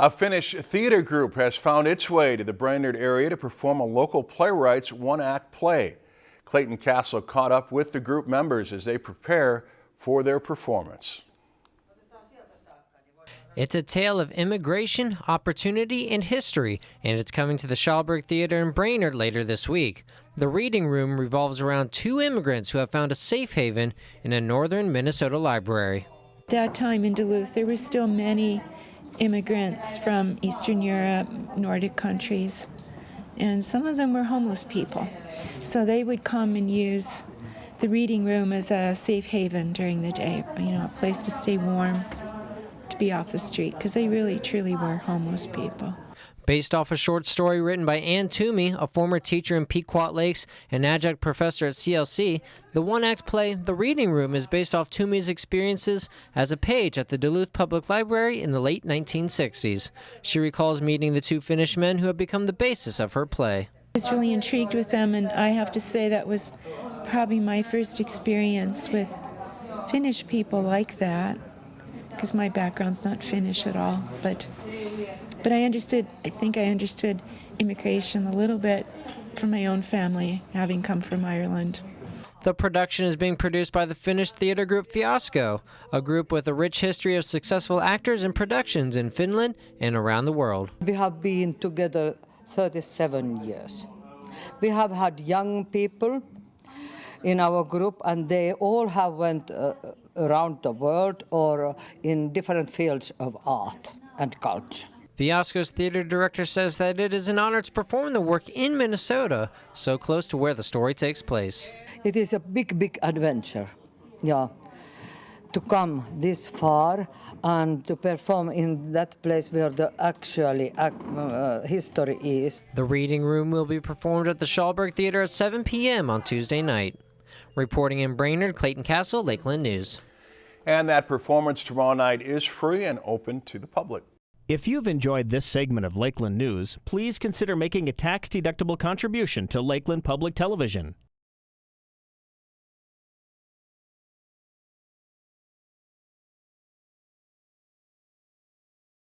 A Finnish theater group has found its way to the Brainerd area to perform a local playwright's one-act play. Clayton Castle caught up with the group members as they prepare for their performance. It's a tale of immigration, opportunity, and history, and it's coming to the Chalberg Theater in Brainerd later this week. The reading room revolves around two immigrants who have found a safe haven in a northern Minnesota library. That time in Duluth, there were still many immigrants from Eastern Europe, Nordic countries, and some of them were homeless people. So they would come and use the reading room as a safe haven during the day, you know, a place to stay warm, to be off the street, because they really, truly were homeless people. Based off a short story written by Ann Toomey, a former teacher in Pequot Lakes and adjunct professor at CLC, the one act play The Reading Room is based off Toomey's experiences as a page at the Duluth Public Library in the late 1960s. She recalls meeting the two Finnish men who have become the basis of her play. I was really intrigued with them, and I have to say that was probably my first experience with Finnish people like that, because my background's not Finnish at all. But but I understood, I think I understood immigration a little bit from my own family, having come from Ireland. The production is being produced by the Finnish theater group Fiasko, a group with a rich history of successful actors and productions in Finland and around the world. We have been together 37 years. We have had young people in our group and they all have went uh, around the world or in different fields of art and culture. Fiasko's theater director says that it is an honor to perform the work in Minnesota, so close to where the story takes place. It is a big, big adventure, yeah, to come this far and to perform in that place where the actually uh, history is. The reading room will be performed at the Chalberg Theater at 7 p.m. on Tuesday night. Reporting in Brainerd, Clayton Castle, Lakeland News. And that performance tomorrow night is free and open to the public. If you've enjoyed this segment of Lakeland News, please consider making a tax-deductible contribution to Lakeland Public Television.